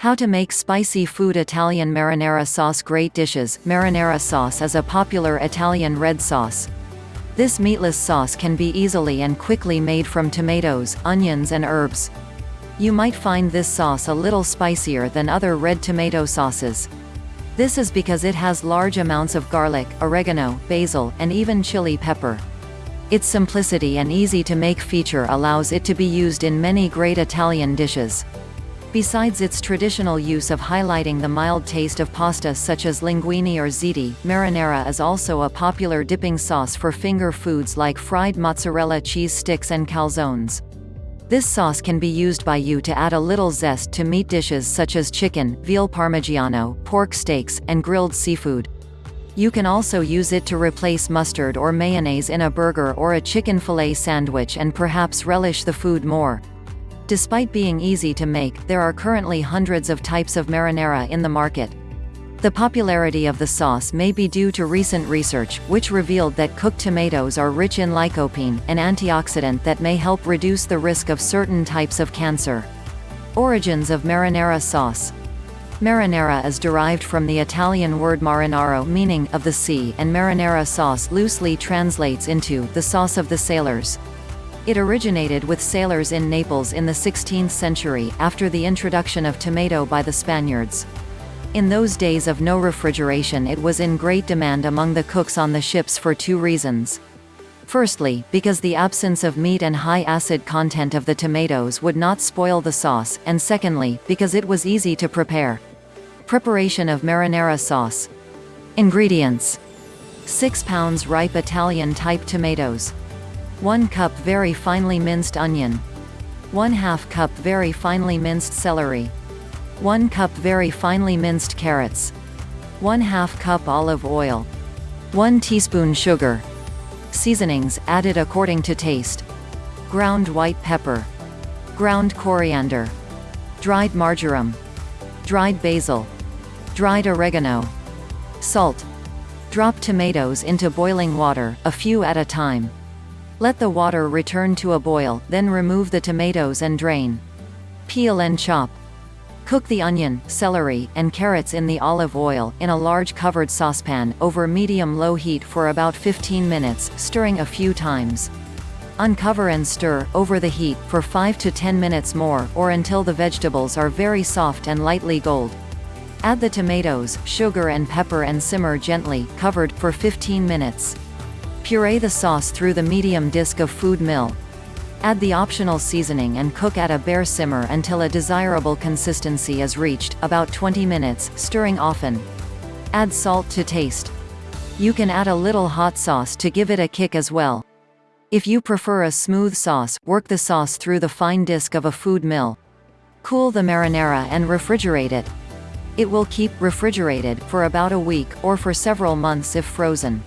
How to make spicy food Italian marinara sauce Great dishes Marinara sauce is a popular Italian red sauce. This meatless sauce can be easily and quickly made from tomatoes, onions and herbs. You might find this sauce a little spicier than other red tomato sauces. This is because it has large amounts of garlic, oregano, basil, and even chili pepper. Its simplicity and easy to make feature allows it to be used in many great Italian dishes. Besides its traditional use of highlighting the mild taste of pasta such as linguine or ziti, marinara is also a popular dipping sauce for finger foods like fried mozzarella cheese sticks and calzones. This sauce can be used by you to add a little zest to meat dishes such as chicken, veal parmigiano, pork steaks, and grilled seafood. You can also use it to replace mustard or mayonnaise in a burger or a chicken fillet sandwich and perhaps relish the food more. Despite being easy to make, there are currently hundreds of types of marinara in the market. The popularity of the sauce may be due to recent research, which revealed that cooked tomatoes are rich in lycopene, an antioxidant that may help reduce the risk of certain types of cancer. Origins of marinara sauce Marinara is derived from the Italian word marinaro meaning, of the sea and marinara sauce loosely translates into, the sauce of the sailors. It originated with sailors in Naples in the 16th century, after the introduction of tomato by the Spaniards. In those days of no refrigeration it was in great demand among the cooks on the ships for two reasons. Firstly, because the absence of meat and high acid content of the tomatoes would not spoil the sauce, and secondly, because it was easy to prepare. Preparation of marinara sauce. Ingredients. 6 pounds ripe Italian-type tomatoes. 1 cup very finely minced onion. 1 2 cup very finely minced celery. 1 cup very finely minced carrots. 1 2 cup olive oil. 1 teaspoon sugar. Seasonings, added according to taste. Ground white pepper. Ground coriander. Dried marjoram. Dried basil. Dried oregano. Salt. Drop tomatoes into boiling water, a few at a time. Let the water return to a boil, then remove the tomatoes and drain. Peel and chop. Cook the onion, celery, and carrots in the olive oil, in a large covered saucepan, over medium-low heat for about 15 minutes, stirring a few times. Uncover and stir, over the heat, for 5 to 10 minutes more, or until the vegetables are very soft and lightly gold. Add the tomatoes, sugar and pepper and simmer gently, covered, for 15 minutes. Puree the sauce through the medium disc of food mill. Add the optional seasoning and cook at a bare simmer until a desirable consistency is reached, about 20 minutes, stirring often. Add salt to taste. You can add a little hot sauce to give it a kick as well. If you prefer a smooth sauce, work the sauce through the fine disc of a food mill. Cool the marinara and refrigerate it. It will keep refrigerated for about a week, or for several months if frozen.